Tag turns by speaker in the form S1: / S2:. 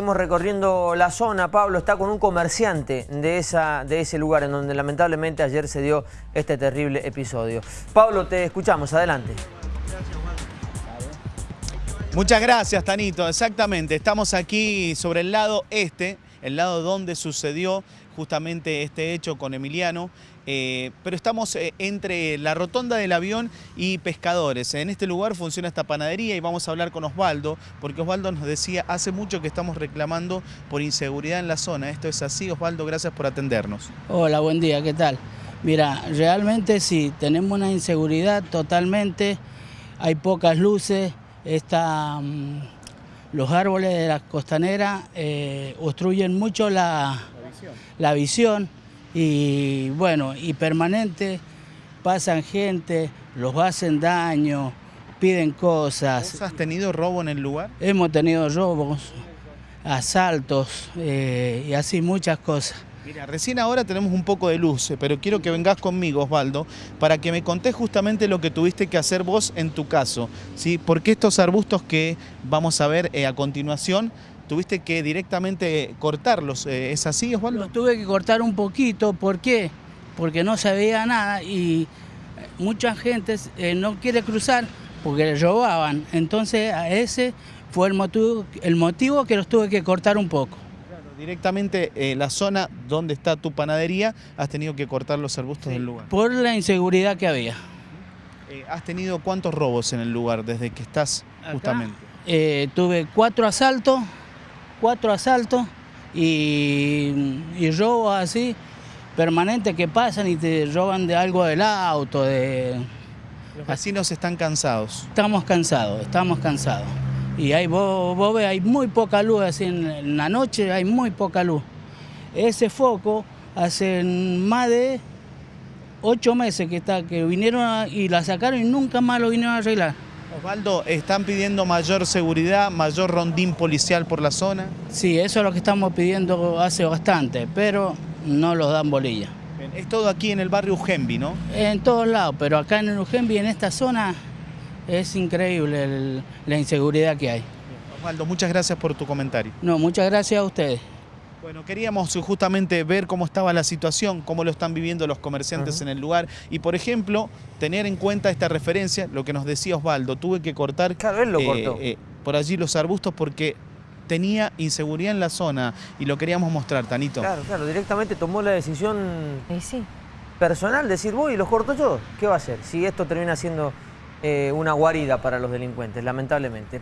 S1: seguimos recorriendo la zona. Pablo está con un comerciante de, esa, de ese lugar en donde lamentablemente ayer se dio este terrible episodio. Pablo, te escuchamos, adelante.
S2: Muchas gracias, Tanito. Exactamente, estamos aquí sobre el lado este, el lado donde sucedió justamente este hecho con Emiliano, eh, pero estamos eh, entre la rotonda del avión y pescadores. En este lugar funciona esta panadería y vamos a hablar con Osvaldo, porque Osvaldo nos decía, hace mucho que estamos reclamando por inseguridad en la zona. Esto es así, Osvaldo, gracias por atendernos.
S3: Hola, buen día, ¿qué tal? Mira, realmente sí, tenemos una inseguridad totalmente, hay pocas luces, está, mm, los árboles de la costanera eh, obstruyen mucho la, la visión y bueno, y permanente pasan gente, los hacen daño, piden cosas.
S2: ¿Vos has tenido robo en el lugar?
S3: Hemos tenido robos, asaltos eh, y así muchas cosas.
S2: Mira, recién ahora tenemos un poco de luz, eh, pero quiero que vengas conmigo, Osvaldo, para que me contés justamente lo que tuviste que hacer vos en tu caso. ¿sí? Porque estos arbustos que vamos a ver eh, a continuación, tuviste que directamente cortarlos. eh, ¿Es así, Osvaldo?
S3: Los tuve que cortar un poquito, ¿por qué? Porque no se veía nada y mucha gente eh, no quiere cruzar porque le robaban. Entonces ese fue el motivo, el motivo que los tuve que cortar un poco.
S2: Directamente eh, la zona donde está tu panadería, has tenido que cortar los arbustos del lugar.
S3: Por la inseguridad que había.
S2: Eh, ¿Has tenido cuántos robos en el lugar desde que estás
S3: Acá,
S2: justamente?
S3: eh, tuve cuatro asaltos, cuatro asaltos y, y robos así permanentes que pasan y te roban de algo del auto, de,
S2: Los vecinos están cansados.
S3: Estamos cansados, estamos cansados. Y ahí vos, vos ves, hay muy poca luz, así en, la noche hay muy poca luz. Ese foco hace más de ocho meses que está, que vinieron a- y la sacaron y nunca más lo vinieron a arreglar.
S2: Osvaldo, ¿están pidiendo mayor seguridad, mayor rondín policial por la zona?
S3: Sí, eso es lo que estamos pidiendo hace bastante, pero no los dan bolilla.
S2: Es todo aquí en el barrio Ujembi, ¿no?
S3: En todos lados, pero acá en el Ujembi, en esta zona, es increíble el- la inseguridad que hay.
S2: Osvaldo, muchas gracias por tu comentario.
S3: No, muchas gracias a ustedes.
S2: Bueno, queríamos justamente ver cómo estaba la situación, cómo lo están viviendo los comerciantes
S1: Ajá.
S2: en el lugar y, por ejemplo, tener en cuenta esta referencia, lo que nos decía Osvaldo, tuve que cortar
S1: Claro, él lo
S2: eh,
S1: cortó.
S2: eh, por allí los arbustos porque tenía inseguridad en la zona y lo queríamos mostrar, Tanito.
S1: Claro, claro, directamente tomó la decisión
S4: sí.
S1: personal, decir, voy y los corto yo. ¿Qué va a hacer? Si esto termina siendo eh, una guarida para los delincuentes, lamentablemente.